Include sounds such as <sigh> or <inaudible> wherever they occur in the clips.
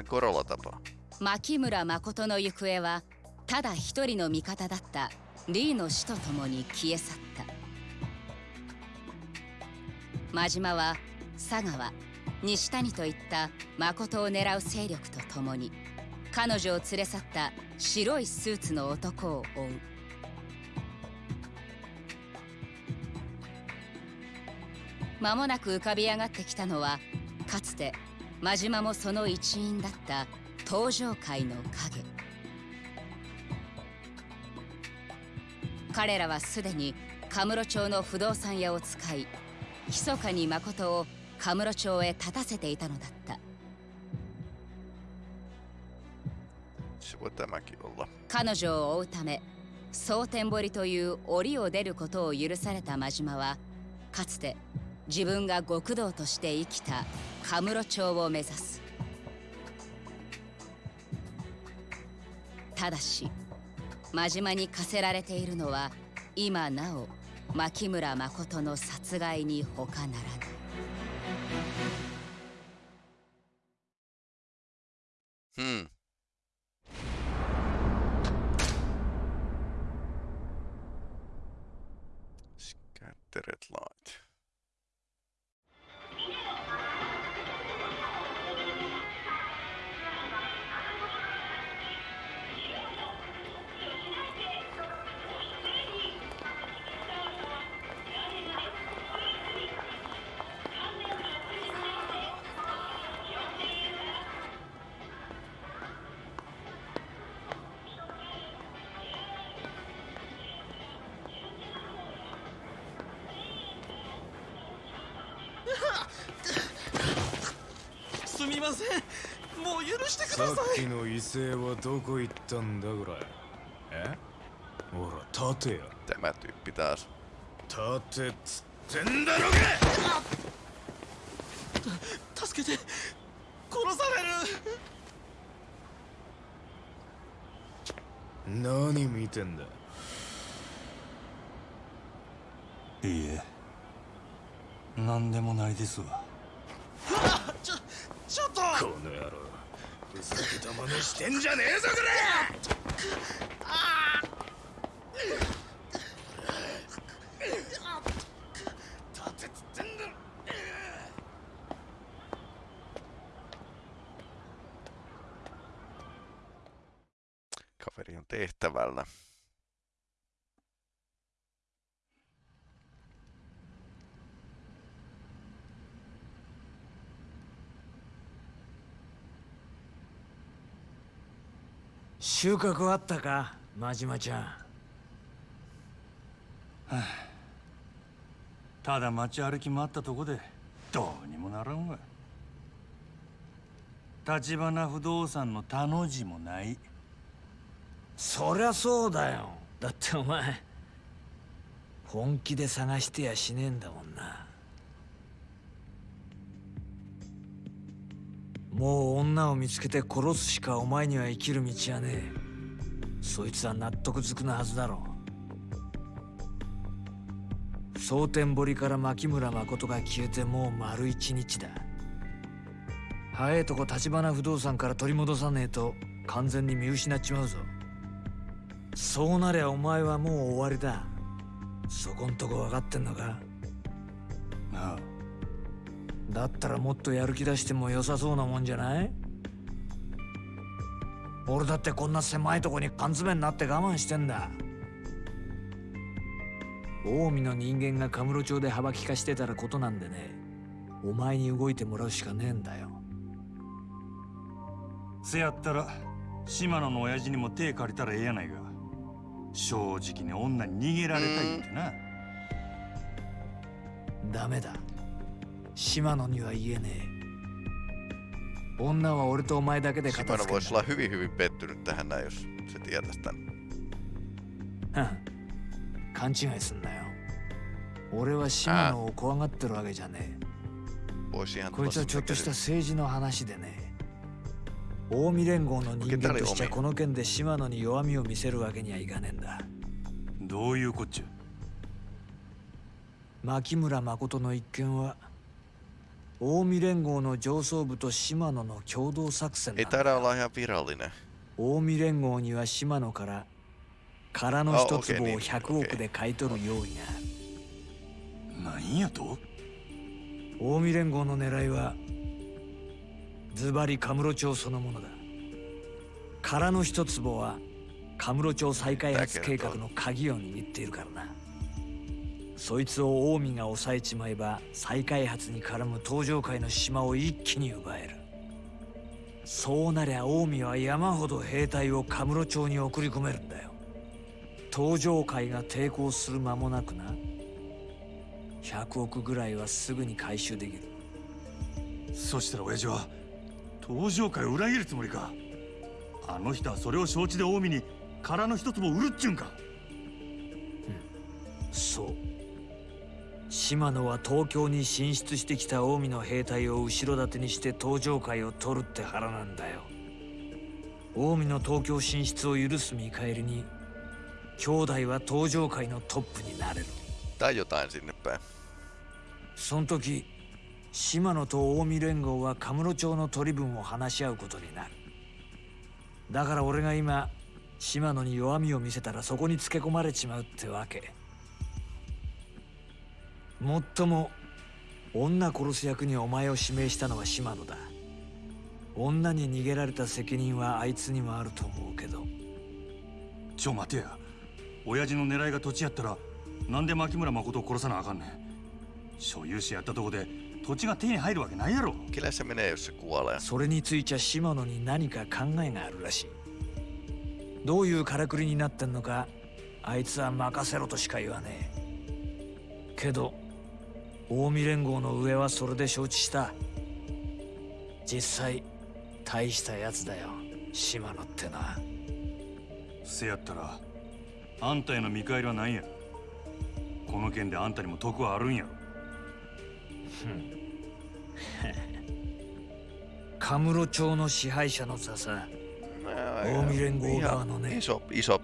tähän Korola-tapaan. 牧村誠の行方はただ一人の味方だったリーの死とともに消え去った真島は佐川西谷といった誠を狙う勢力とともに彼女を連れ去った白いスーツの男を追う間もなく浮かび上がってきたのはかつて真島もその一員だった登場界の影彼らはすでにカムロ町の不動産屋を使い密かに誠をカムロ町へ立たせていたのだった.彼女を追うため蒼天堀という檻を出ることを許された真島はかつて自分が極道として生きたカムロ町を目指すただし真島に課せられているのは今なお牧村誠の殺害に他ならない Hmm. いっきの威勢はどこ行ったんだこれえ？ほら立てや。Tämä tyyppi taas. 立てっつってんだろ助けて。殺される。が何見てんだ？いいえ。何でもないですわ。あちょちょっと！この野郎ふざけた真似してんじゃねえぞこれ。立てっつってんだ「収穫あったか真島ちゃん。ただ街歩き回ったとこでどうにもならんわ。橘不動産の他の字もない。そりゃそうだよ。だってお前本気で探してやしねえんだもんなもう女を見つけて殺すしかお前には生きる道はねえ。そいつは納得づくなはずだろう。蒼天堀から牧村誠が消えてもう丸一日だ。早えとこ橘不動産から取り戻さねえと完全に見失っちまうぞ。そうなりゃお前はもう終わりだ。そこんとこ分かってんのか？なあ。だったらもっとやる気出しても良さそうなもんじゃない？俺だってこんな狭いとこに缶詰になって我慢してんだ。近江の人間がカムロ町で幅利かしてたらことなんでね。お前に動いてもらうしかねえんだよ。せやったら島野の親父にも手借りたらええやないか。正直に女に逃げられたいってな。ダメだ島野には言えねえ。女は俺とお前だけで片付けん voisi olla hyvin hyvin pettynyt tähän näin, jos se tietäisi tän. だ勘違いすんなよ。俺は島野を怖がってるわけじゃねえ。こいつはちょっとした.政治の話でね近江連合の人間としちゃ受けたれおめえこの件で島野に弱みを見せるわけにはいかねえんだ。どういうこっちゃ？牧村誠の一件は近江連合の上層部と島野の共同作戦 taida olla ihan virallinen. 近江連合には島野から空の一坪をあ OK 100億で買い取る用意が。あるなんやと？近江連合の狙いはズバリカムロ町そのものだ。空の一坪はカムロ町再開発計画の鍵を握っているからなそいつを近江が抑えちまえば再開発に絡む東上界の島を一気に奪える。そうなりゃ近江は山ほど兵隊をカムロ町に送り込めるんだよ。東上界が抵抗する間もなくな。100億ぐらいはすぐに回収できる。そしたら親父は東上界を裏切るつもりか？あの人はそれを承知で近江に空の一坪を売るっちゅうんか。そう島野は東京に進出してきた近江の兵隊を後ろ盾にして東上界を取るって腹なんだよ。近江の東京進出を許す見返りに兄弟は東上界のトップになれる。Tai jotain sinne päin. その時島野と近江連合はカムロ町の取り分を話し合うことになる。だから俺が今島野に弱みを見せたらそこにつけ込まれちまうってわけもっとも女殺す役にお前を指名したのは島野だ。女に逃げられた責任はあいつにもあると思うけど。ちょ待てや。親父の狙いが土地やったらなんで牧村誠を殺さなあかんねん。所有者やったとこで土地が手に入るわけないやろ.それについちゃ島野に何か考えがあるらしい。どういうからくりになってんのかあいつは任せろとしか言わねえ。けど近江連合の上はそれで承知した。実際大したやつだよ。島野ってのはせやったらあんたへの見返りは何やこの件であんたにも得はあるんやろ。カムロ町の支配者の座さ。Nää, Oomi Rengo ihan Ugano, ne. Iso, iso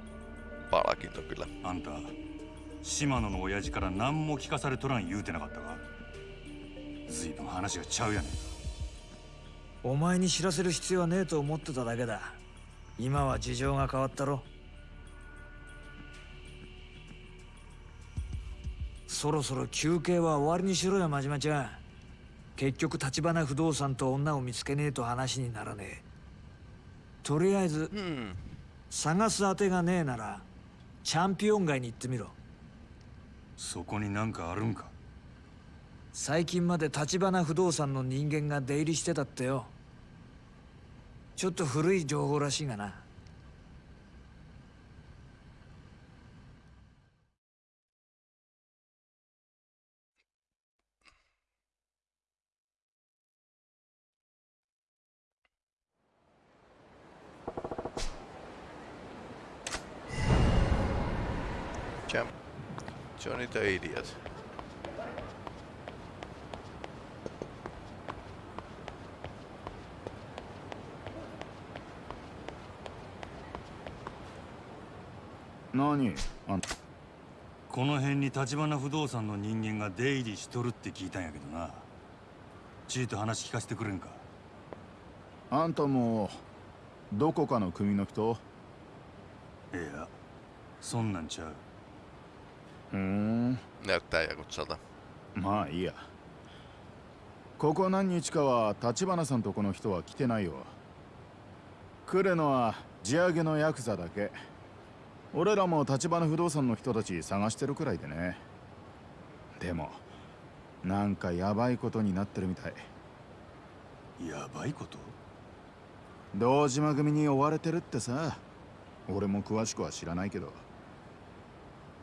palkinto kyllä. あんた島野の親父から何も聞かされとらん言うてなかったか？随分話がちゃうやねん。お前に知らせる必要はねえと思ってただけだ。今は事情が変わったろ。そろそろ休憩は終わりにしろよ真島ちゃん。結局橘不動産と女を見つけねえと話にならねえ。とりあえず Hmm. 探す当てがねえならチャンピオン街に行ってみろ。そこになんかあるんか？最近まで橘不動産の人間が出入りしてたってよちょっと古い情報らしいがな Jam. Johnny the Idiot. 何？あんたこの辺に橘不動産の人間が出入りしとるって聞いたんやけどな。ちいと話聞かせてくれんか？あんたもどこかの組の人？いやそんなんちゃう。ふーん Näyttää jakutsalta. まあいいや。ここ何日かは橘さんとこの人は来てないよ。来るのは地上げのヤクザだけ俺らも橘不動産の人たち探してるくらいでね。でもなんかヤバいことになってるみたい。やばいこと？堂島組に追われてるってさ。俺も詳しくは知らないけど。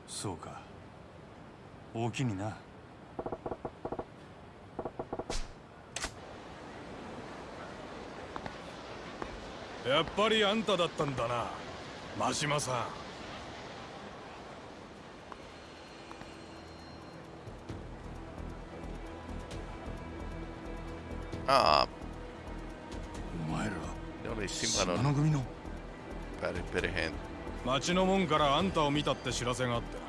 そうか。大きにな。やっぱりあんただったんだな真島さんああ。お前らやべ島の組の。ペレペレ編。町の門からあんたを見たって知らせがあって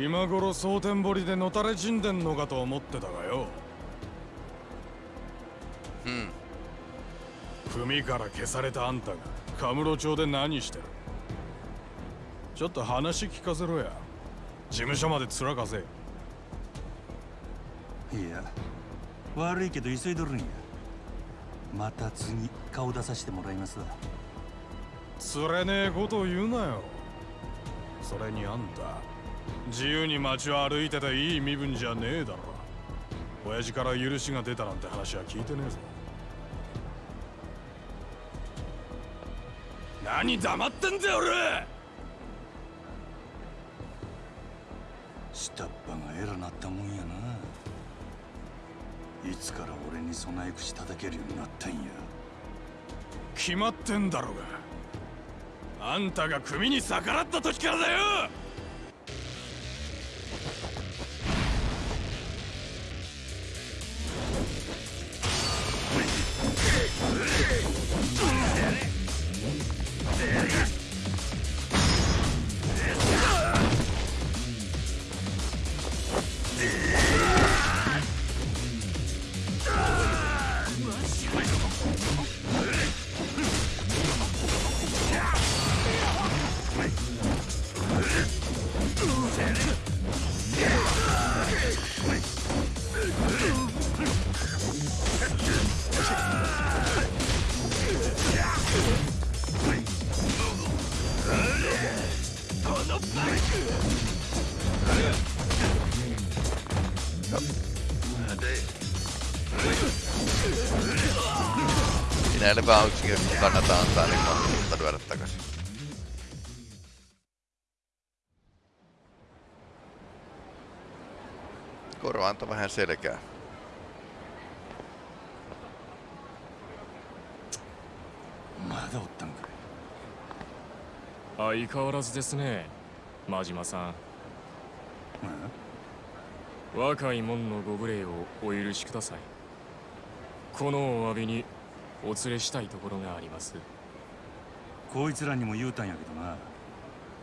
今頃蒼天堀でのたれ死んでんのかと思ってたがよ。うん。組から消されたあんたがカムロ町で何してる。ちょっと話聞かせろや。事務所までつらかせ。いや悪いけど急いどるんや。また次顔出させてもらいますわ。釣れねえことを言うなよ。それにあんた自由に街を歩いてていい身分じゃねえだろ。親父から許しが出たなんて話は聞いてねえぞ。何黙ってんだよ俺。下っ端が偉なったもんやないつから俺に備え口叩けるようになったんや？決まってんだろうが。あんたが組に逆らった時からだよ！Näille vaan yksinkertaisesti kannata antaa, niin mahdollisuutta lyödä takaisin. Koro antoi vähän selkää. まだおったんかい相変わらずですね真島さん若い者のご無礼をお許しくださいこのお詫びにお連れしたいところがあります。こいつらにも言うたんやけどな。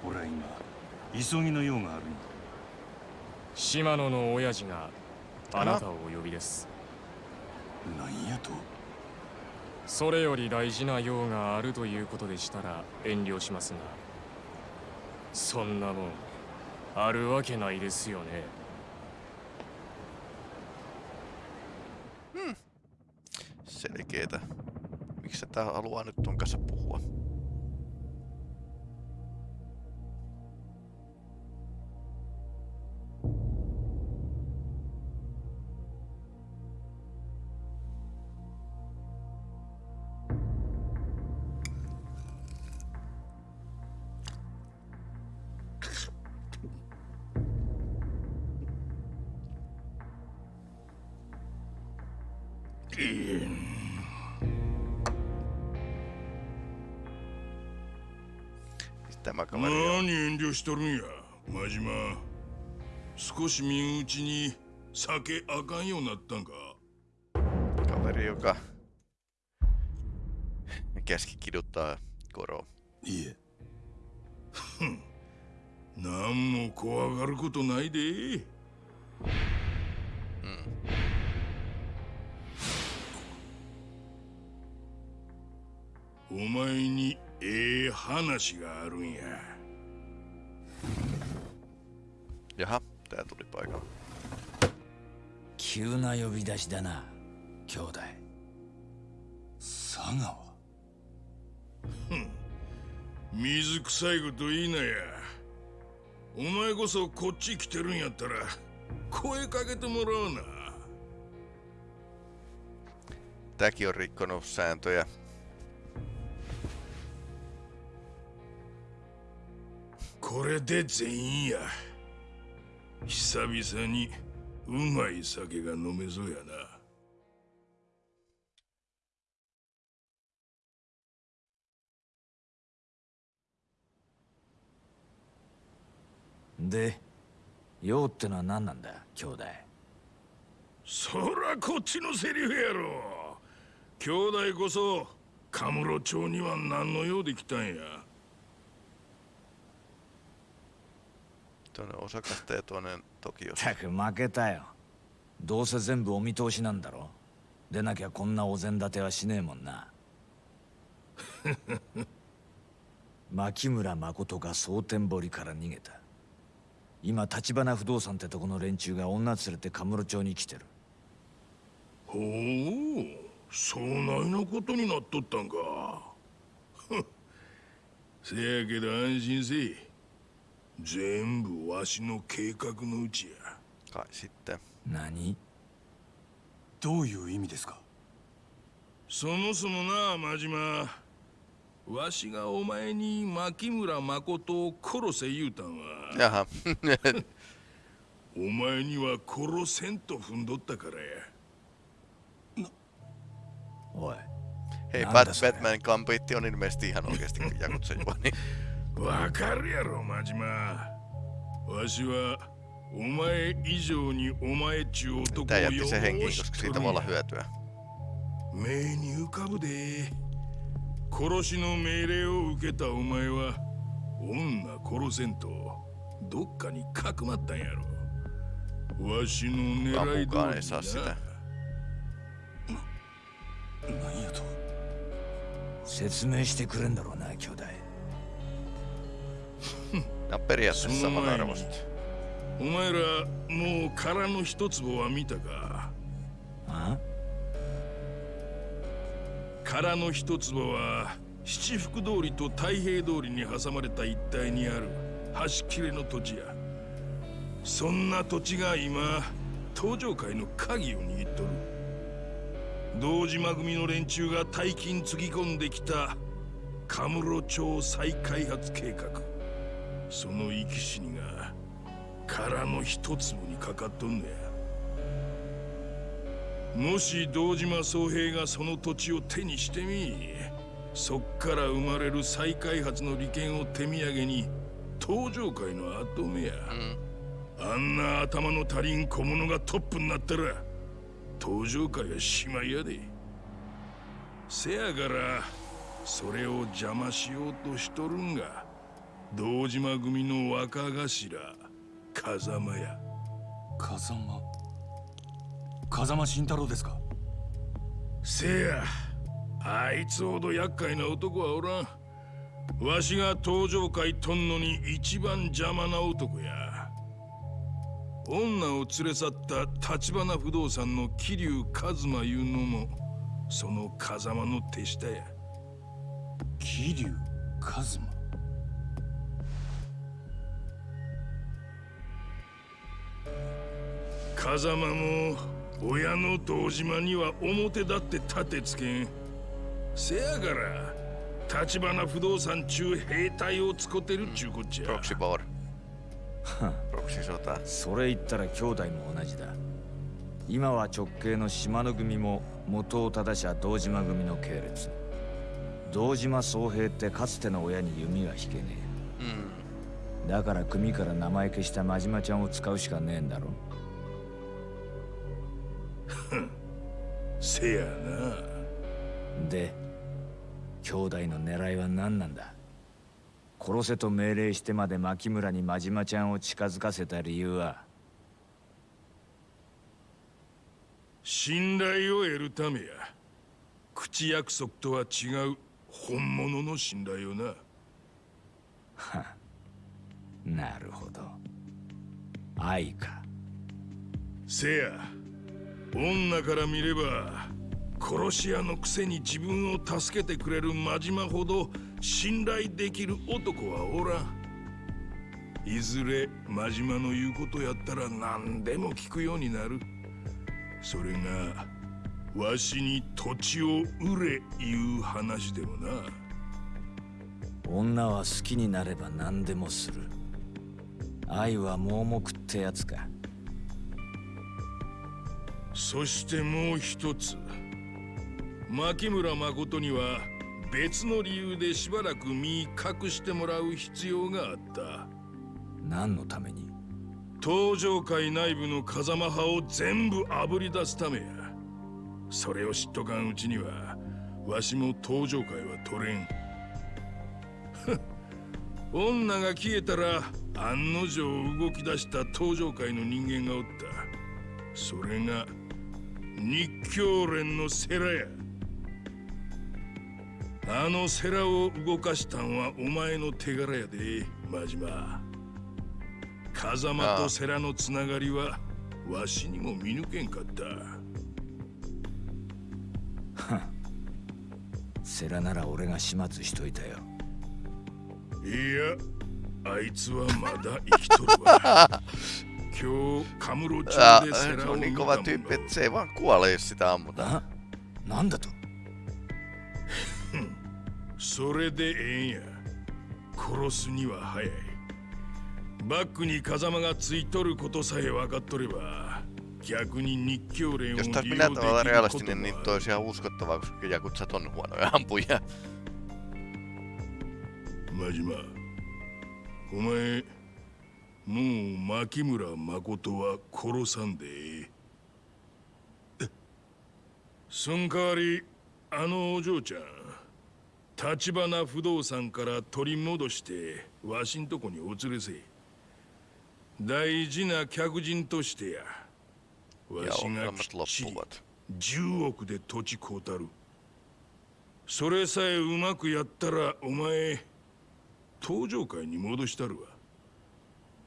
俺は今急ぎの用があるんや。島野の親父があなたをお呼びです。なんやと？それより大事な用があるということでしたら遠慮しますが。そんなもんあるわけないですよね。Selkeetä. Miksi tää haluaa nyt ton kanssa puhua? しとるんや真島。少し身内に酒あかんようになったんか。kaveri, joka käski kiduttaa Koroa. いえ。何も怖がることないで。お前にええ話があるんや Jaha, tää tuli paikalle. 急な呼び出しだな兄弟。佐川。水臭いこと言いなや。お前こそこっち来てるんやったら声かけてもらおうな。Tääkin on rikkonut sääntöjä. これで全員や久々にうまい酒が飲めそうやな。で用ってのは何なんだ兄弟？そらこっちのセリフやろ。兄弟こそカムロ町には何の用で来たんや Toinen osakasta 負けたよ。どうせ全部お見通しなんだろ。でなきゃこんなお膳立てはしねえもんな。<laughs> 牧村誠が蒼天堀から逃げた。今橘不動産ってとこの連中が女連れてカムロ町に来てる。ほうそないなことになっとったんか。せやけど安心せい全部わしの計画のうちや。か、知って。何？どういう意味ですか？そもそもな、真島。わしがお前に牧村誠を殺せ言うたんは。お前には殺せと踏んどったからや。おい。Hei, Bat Batman-kampitti on ilmeisesti ihan oikeasti. わかるやろ真島。わしはお前以上にお前っちゅう男をよ henkiin, ーし koska と siitä. 目に浮かぶで。殺しの命令を受けたお前は女殺せんとどっかにかくまったんやろ。わしの狙い通り sitä. 何やと？説明してくれんだろうな兄弟 On periaatteessa Sun on samanarvoista. お前らもう殻の一坪は見たか？あ？殻の一坪は七福通りと太平通りに挟まれた一帯にある。端切れの土地や。そんな土地が今東上界の鍵を握っとる。堂島組の連中が大金つぎ込んできたカムロ町再開発計画その生き死にが殻の一粒にかかっとんねや。もし堂島宗平がその土地を手にしてみそっから生まれる再開発の利権を手土産に東上界の跡目や、あんな頭の足りん小物がトップになったら東上界はしまいやで。せやからそれを邪魔しようとしとるんが堂島組の若頭風間や風間？風間慎太郎ですか？せやあいつほど厄介な男はおらん。わしが登場界とんのに一番邪魔な男や。女を連れ去った橘不動産の桐生一馬いうのもその風間の手下や。桐生一馬？風間も親の堂島には表だって立てつけん。せやから橘不動産中兵隊をつこてるっちゅうこっちゃ。Proxy War. Proxy Sota. それ言ったら兄弟も同じだ。今は直系の島の組も元を正しゃ堂島組の系列。堂島宗平ってかつての親に弓は引けね Mm. えだから組から名前消した真島ちゃんを使うしかねえんだろせやな。で兄弟の狙いは何なんだ？殺せと命令してまで牧村に真島ちゃんを近づかせた理由は？信頼を得るためや。口約束とは違う本物の信頼をな。なるほど。愛か。せや女から見れば殺し屋のくせに自分を助けてくれる真島ほど信頼できる男はおらん。いずれ真島の言うことやったら何でも聞くようになる。それがわしに土地を売れいう話でもな。女は好きになれば何でもする。愛は盲目ってやつか。そしてもう一つ。牧村誠には別の理由でしばらく身隠してもらう必要があった。何のために？東上界内部の風間派を全部あぶり出すためや。それを知っとかんうちにはわしも東上界は取れん。女が消えたら案の定動き出した東上界の人間がおった。それが日教連の世良や。あのセラを動かしたんはお前の手柄やで真島。風間とセラのつながりはわしにも見抜けんかった。<laughs> セラなら俺が始末しといたよ。いやあいつはまだ生きとるわ <laughs> 今日カムロ町 Ää, でセ se on 見 niin た kova も tyyppi, の että se ei vaan kuole, jos sitä ammutaan. ななんだとそれでええんや殺すには早いバックに風間がついとることさえ分かっとれば逆に日教連を Jos 利 taas 用 minä でき tavalla ること realistinen, niin も toi olisi ihan uskottavaa, koska jakutsat on huonoja ampuja. 真島お前もう牧村誠は殺さんでええ。そん代わりあのお嬢ちゃん立花不動産から取り戻してわしんとこにお連れせ大事な客人としてや。わしがきっちり10億で土地買うたる。それさえうまくやったらお前登場会に戻したるわ。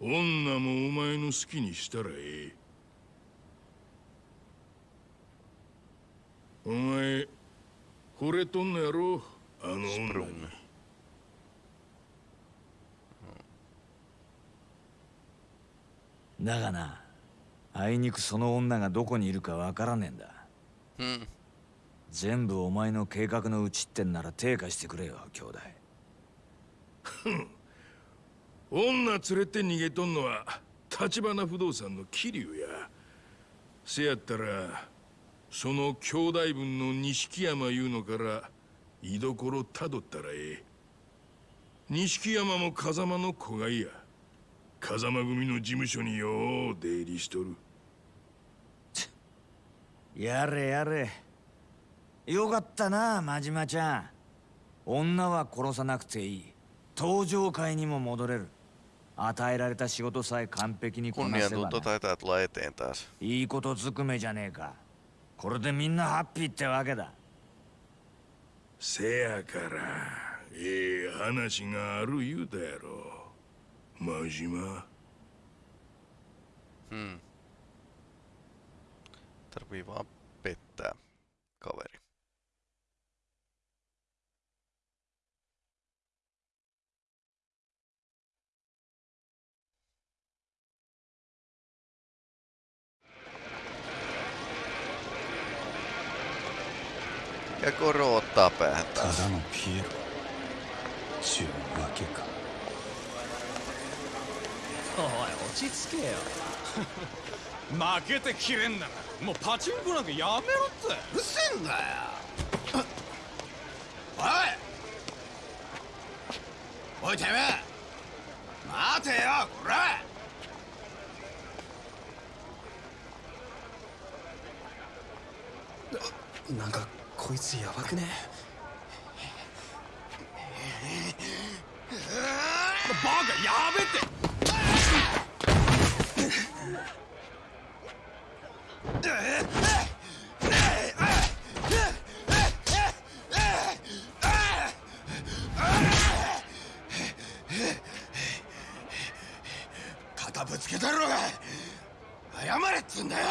女もお前の好きにしたらええお前惚れとんのやろ？あの女に.だがなあいにくその女がどこにいるかわからねえんだ。Hmm. 全部お前の計画のうちってんなら手貸してくれよ兄弟女連れて逃げとんのは立花不動産の桐生や。せやったらその兄弟分の錦山いうのから居所たどったらええ。錦山も風間の子がいや。風間組の事務所によう出入りしとる。やれやれ。よかったな真島ちゃん。女は殺さなくていい。登場会にも戻れる。与えられた仕事さえ完璧にこなせばな Kunniantunto taitaa tulla eteen taas. いいことずくめじゃねえかこれでみんなハッピーってわけだせやからええ話がある言うたやろ真島 Hmm. Tarvii vaan pettää kaveri. Ja Koro ottaa päähän た taas. だのピエロちゅうわけかおい落ち着けよ負けてきれんならもうパチンコなんかやめろってうるせえんだよおいおいてめえ待てよこらなんかこいつやばくね？バカやべって！え <laughs> っぶつけたろうが謝れっつんだよ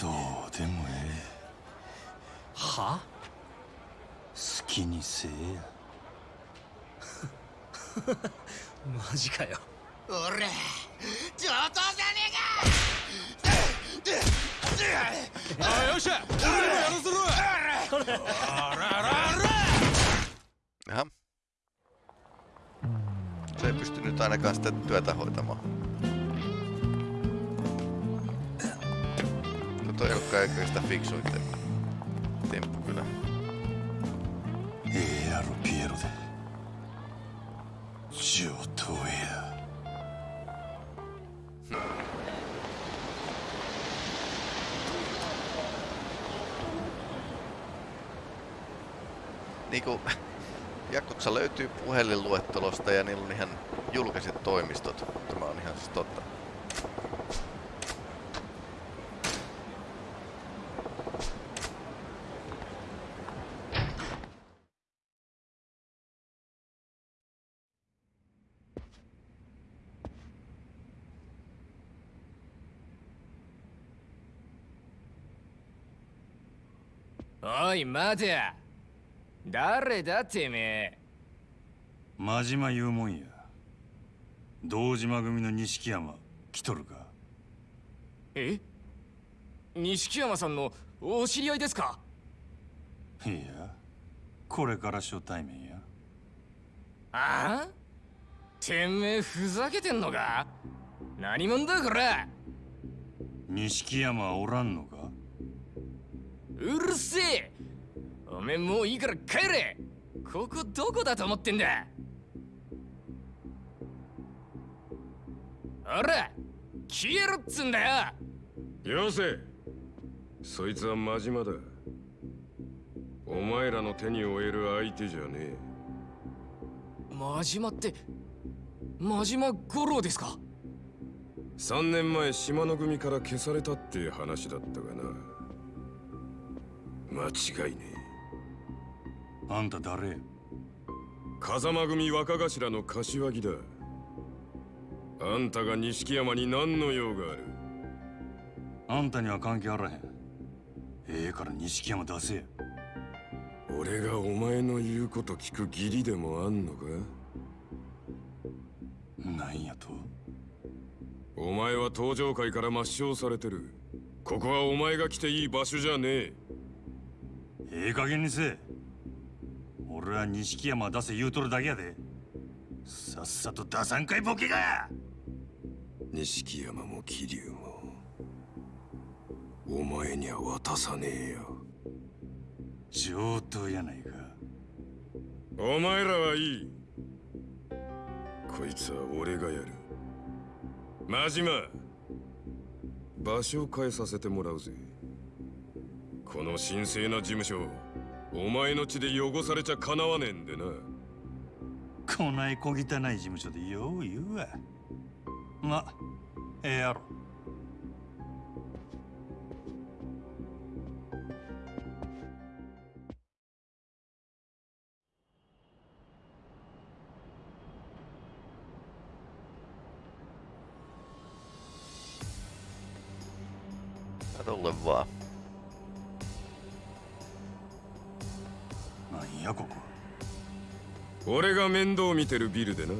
どうでもえはえ好きにせえやマジかよ俺上等じゃねあよっしゃ俺にもやらせろあらあらあら Jaha. Se ei pystynyt ainakaan sitä työtä hoitamaan. No toi ei olekaan eikä sitä fiksuin te- temppu kyllä. ええやろピエロで上等や Niinku, Jakobsa löytyy puhelinluettelosta ja niillä on ihan julkiset toimistot. Tämä on ihan siis totta. Oi, tiedän. 誰だてめえ。真島言うもんや。堂島組の錦山来とるか。え？錦山さんのお知り合いですか？いやこれから初対面や。ああ？てめえふざけてんのか？何者だこれ？錦山はおらんのか？うるせえおめえもういいから帰れ。ここどこだと思ってんだ。ほら消えろっつんだよ。よせ。そいつは真島だ。お前らの手に負える相手じゃねえ。真島って真島五郎ですか？3年前島の組から消されたって話だったがな。間違いねえあんた誰？風間組若頭の柏木だ。あんたが錦山に何の用がある？あんたには関係あらへん。ええから錦山出せ。や俺がお前の言うこと聞く義理でもあんのか？なんやと？お前は登場界から抹消されてる。ここはお前が来ていい場所じゃねえ。ええ加減にせえ俺は錦山出せ言うとるだけやで。さっさと出さんかいボケが。錦山も桐生もお前には渡さねえよ。上等やないか。お前らはいい。こいつは俺がやる。真島場所を変えさせてもらうぜ。この神聖な事務所お前の血で汚されちゃかなわねえんでな。こない小汚い事務所でよう言うわ。まええやろ。Katolle vaan. なんやここ。俺が面倒見てるビルでな。好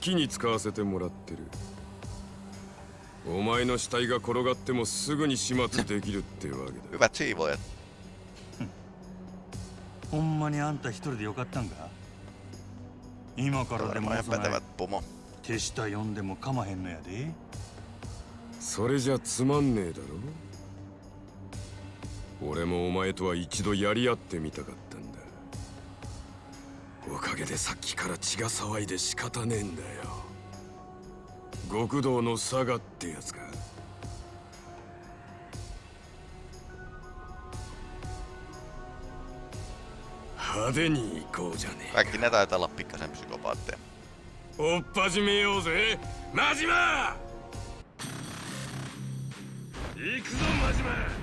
きに使わせてもらってる。お前の死体が転がってもすぐに始末できるってわけだ.ほんまにあんた一人でよかったんか？今からでもない pätevät pomo. 手下呼んでもかまへんのやで。それじゃつまんねえだろ俺もお前とは一度やり合ってみたかったんだ。おかげでさっきから血が騒いで仕方ねえんだよ。極道の佐賀ってやつか。派手に行こうじゃねえ Kaikki ne 島！行くぞ真島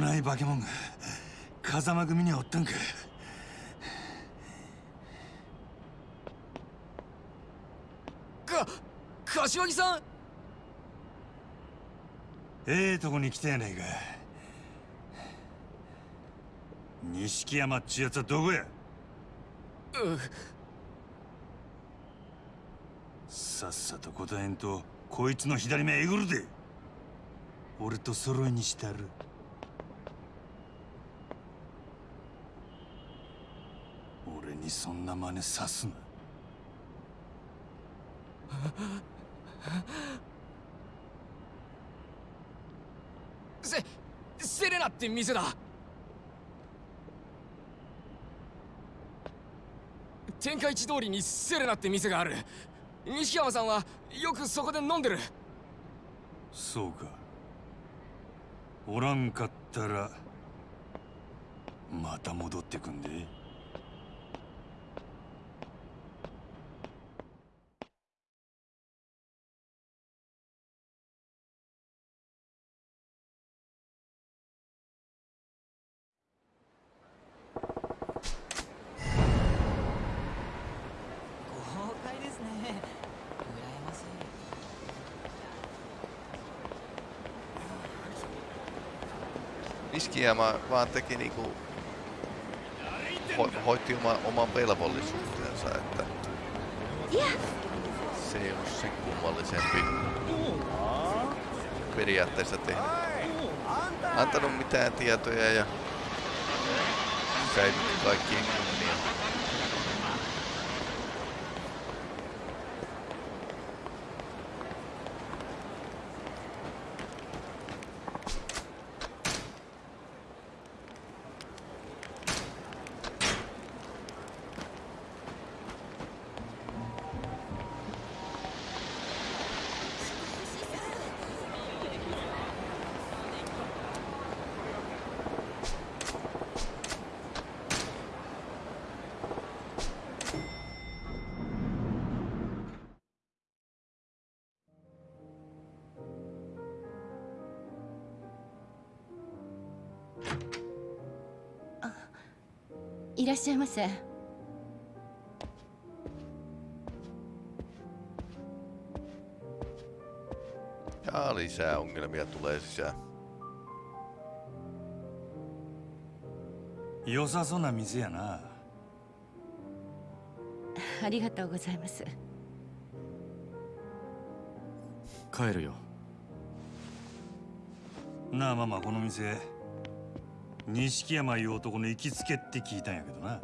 こない化け物が風間組にはおったんか。か柏木さん！ええとこに来たやないか。錦山っちゅうやつはどこや？さっさと答えんとこいつの左目えぐるで。俺と揃いにしたる俺にそんな真似さすな。セセレナって店だ。天下一通りにセレナって店がある。西山さんはよくそこで飲んでる。そうか。おらんかったらまた戻ってくんで Niskijämä vaan teki niinku... Ho, hoitti oma, oman velvollisuutensa, että... Se ei ollut sen kummallisempi periaatteessa tehnyt. Antanut mitään tietoja ja säilytti kaikkien kunnia.「いらっしゃいませ」Ja lisää ongelmia tulee sisään. 良さそうな店やなありがとうございます帰るよなあママこの店錦山いう男の行きつけって聞いたんやけどな。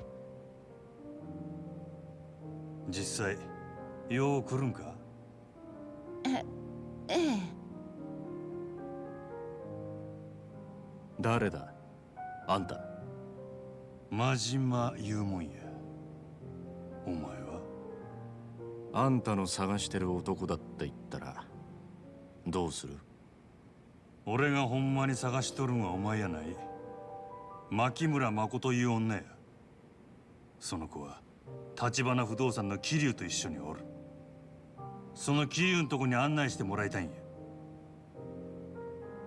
実際よう来るんか？えええ。誰だ？あんた。真島言うもんや。お前は？あんたの探してる男だって言ったらどうする？俺がほんまに探しとるんはお前やない牧村誠いう女や。その子は橘不動産の桐生と一緒におる。その桐生のとこに案内してもらいたいんや。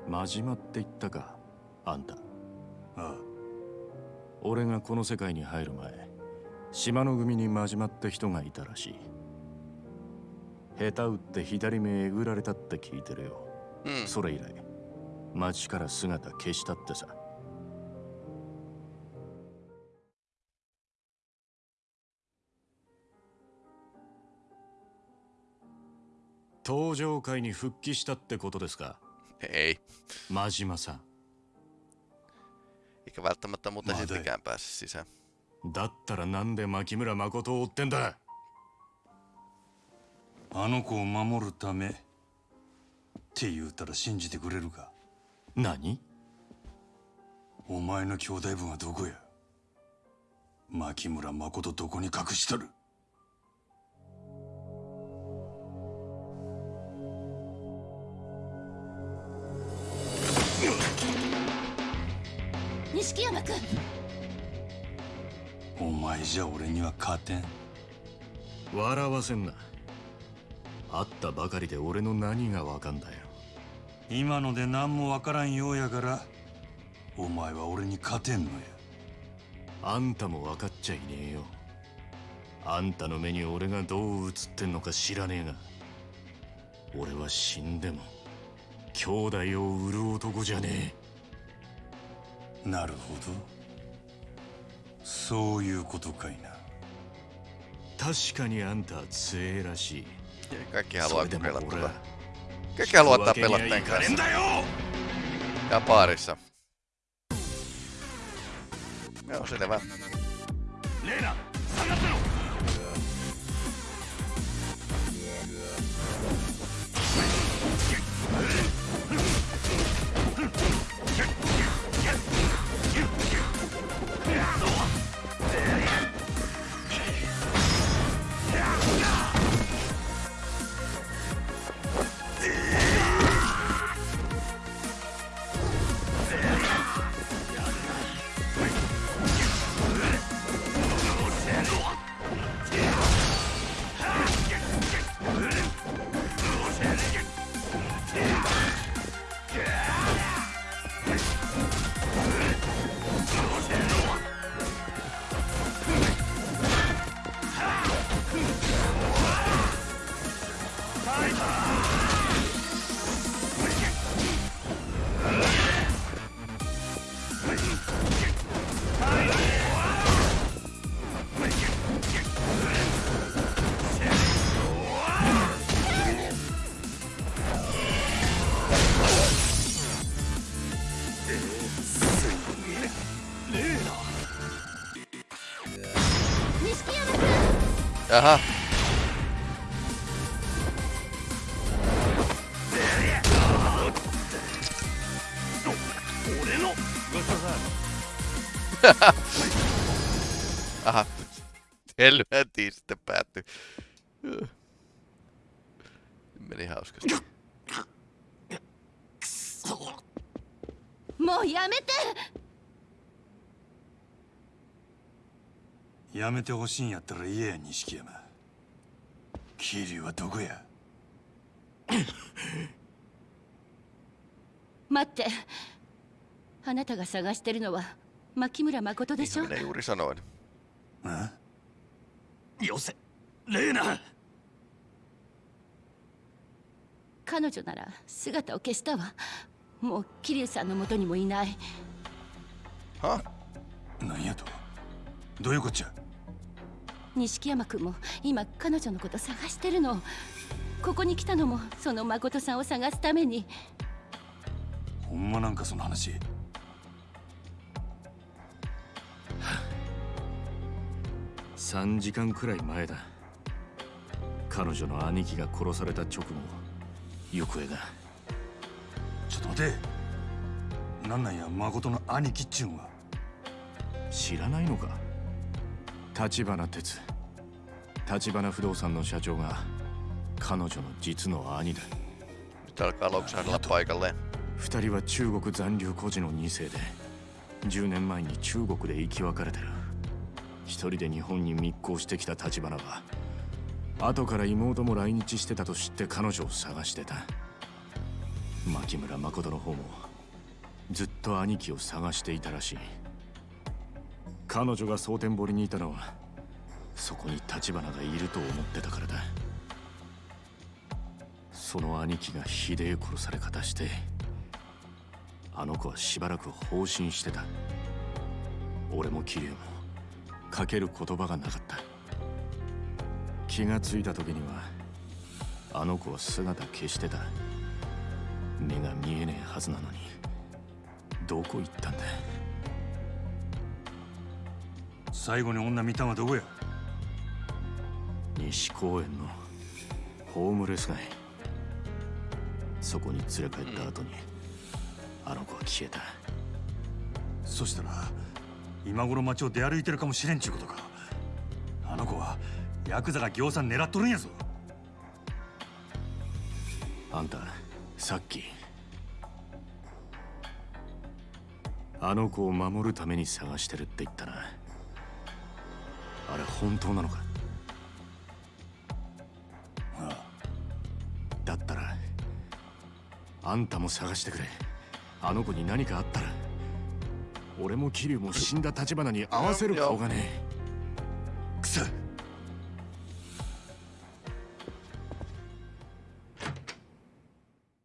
真島って言ったかあんた。ああ。俺がこの世界に入る前島の組に真島って人がいたらしい。下手打って左目えぐられたって聞いてるよ、うん。それ以来町から姿消したってさ登場会に復帰したってことですか？Ei. 真島さん。Mä siltikään pääse sisään. だったらなんで牧村誠を追ってんだあの子を守るためって言うたら信じてくれるか？何？お前の兄弟分はどこや？牧村誠どこに隠しとる？錦山君。お前じゃ俺には勝てん。笑わせんな。会ったばかりで俺の何がわかんだよ。今ので何もわからんようやからお前は俺に勝てんのや。あんたも分かっちゃいねえよ。あんたの目に俺がどう映ってんのか知らねえが俺は死んでも兄弟を売る男じゃねなるほどそういうことかいな確かにあんたは強えらしい Kaikki haluaa kokeilla 俺 tätä. は Kaikki haluaa ottaa 引くわけには pelotteen いかねえん kanssa. だよ Ja baarissa. Joo, selvä. レー Jaha. Aha. <laughs> Helvetiin sitten päättyi. やめてほしいんやったら言えや錦山。桐生はどこや？<coughs> 待って。あなたが探してるのは牧村誠でしょ？あよせ。レーナ。彼女なら姿を消したわ。もう桐生さんの元にもいない。は？何やと？どういうこっちゃ？錦山君も今彼女のこと探してるの。ここに来たのもその誠さんを探すために。ほんまなんかその話。3時間くらい前だ。彼女の兄貴が殺された直後行方が。ちょっと待て。なんなんや誠の兄貴っちゅうんは。知らないのか？立花哲。立花不動産の社長が彼女の実の兄だ。Nyt alkaa loksahdella paikalleen. 二人は中国残留孤児の2世で10年前に中国で生き別れてる。一人で日本に密航してきた立花は後から妹も来日してたと知って彼女を探してた。牧村誠の方もずっと兄貴を探していたらしい彼女が蒼天堀にいたのはそこに立花がいると思ってたからだ。その兄貴がひでえ殺され方してあの子はしばらく放心してた。俺も桐生もかける言葉がなかった。気がついた時にはあの子は姿消してた。目が見えねえはずなのにどこ行ったんだ最後に女見たんはどこや？西公園のホームレス街そこに連れ帰った後に、あの子は消えた。そしたら今頃街を出歩いてるかもしれんちゅうことか。あの子はヤクザが行さん狙っとるんやぞ。あんたさっきあの子を守るために探してるって言ったな本当なのか？ああ。だったらあんたも探してくれ。あの子に何かあったら俺も桐生も死んだ立花に合わせる顔がねえ。くそ。